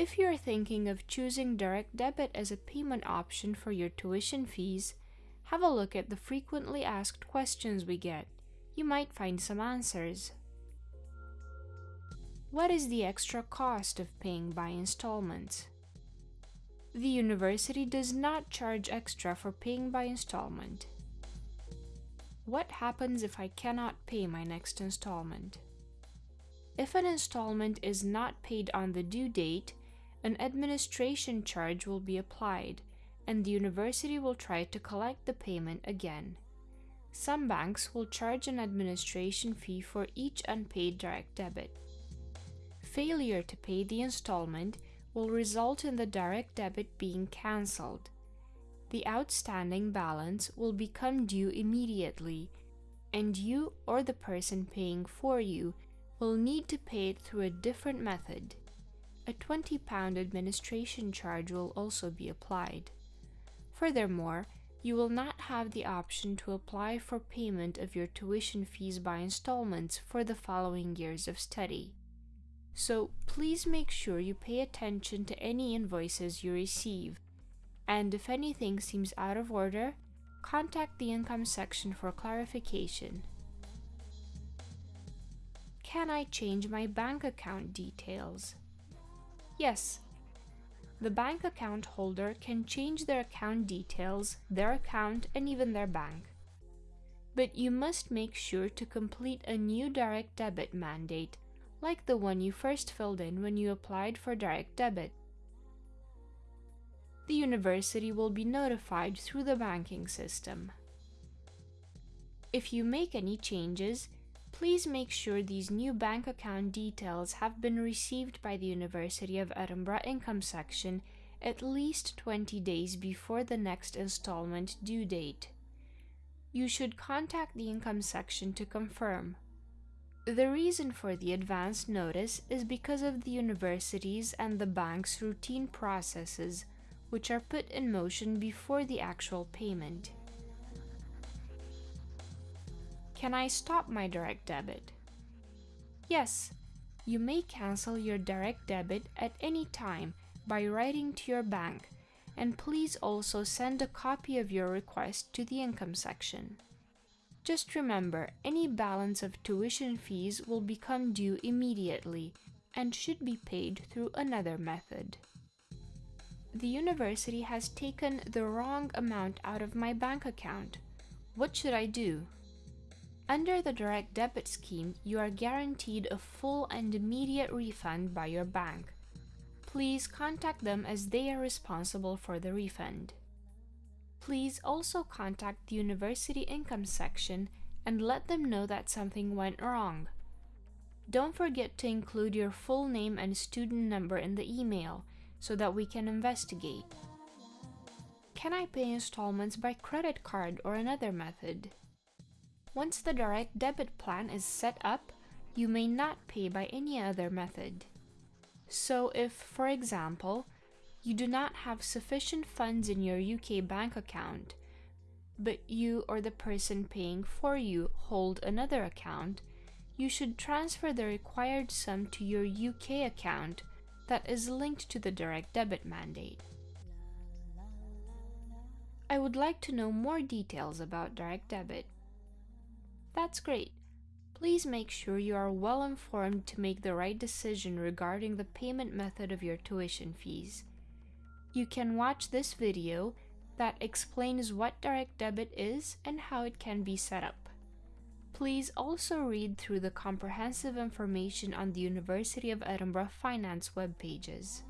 if you're thinking of choosing direct debit as a payment option for your tuition fees, have a look at the frequently asked questions we get. You might find some answers. What is the extra cost of paying by installments? The university does not charge extra for paying by installment. What happens if I cannot pay my next installment? If an installment is not paid on the due date, an administration charge will be applied, and the university will try to collect the payment again. Some banks will charge an administration fee for each unpaid direct debit. Failure to pay the installment will result in the direct debit being cancelled. The outstanding balance will become due immediately, and you or the person paying for you will need to pay it through a different method. A £20 administration charge will also be applied. Furthermore, you will not have the option to apply for payment of your tuition fees by installments for the following years of study. So please make sure you pay attention to any invoices you receive, and if anything seems out of order, contact the income section for clarification. Can I change my bank account details? Yes. The bank account holder can change their account details, their account, and even their bank. But you must make sure to complete a new direct debit mandate like the one you first filled in when you applied for direct debit. The university will be notified through the banking system. If you make any changes, please make sure these new bank account details have been received by the University of Edinburgh Income Section at least 20 days before the next installment due date. You should contact the income section to confirm. The reason for the advance notice is because of the university's and the bank's routine processes, which are put in motion before the actual payment. Can I stop my direct debit? Yes, you may cancel your direct debit at any time by writing to your bank, and please also send a copy of your request to the income section. Just remember, any balance of tuition fees will become due immediately and should be paid through another method. The university has taken the wrong amount out of my bank account. What should I do? Under the direct debit scheme, you are guaranteed a full and immediate refund by your bank. Please contact them as they are responsible for the refund. Please also contact the university income section and let them know that something went wrong. Don't forget to include your full name and student number in the email so that we can investigate. Can I pay installments by credit card or another method? Once the direct debit plan is set up, you may not pay by any other method. So if, for example, you do not have sufficient funds in your UK bank account, but you or the person paying for you hold another account, you should transfer the required sum to your UK account that is linked to the direct debit mandate. I would like to know more details about direct debit. That's great. Please make sure you are well informed to make the right decision regarding the payment method of your tuition fees. You can watch this video that explains what direct debit is and how it can be set up. Please also read through the comprehensive information on the University of Edinburgh Finance web pages.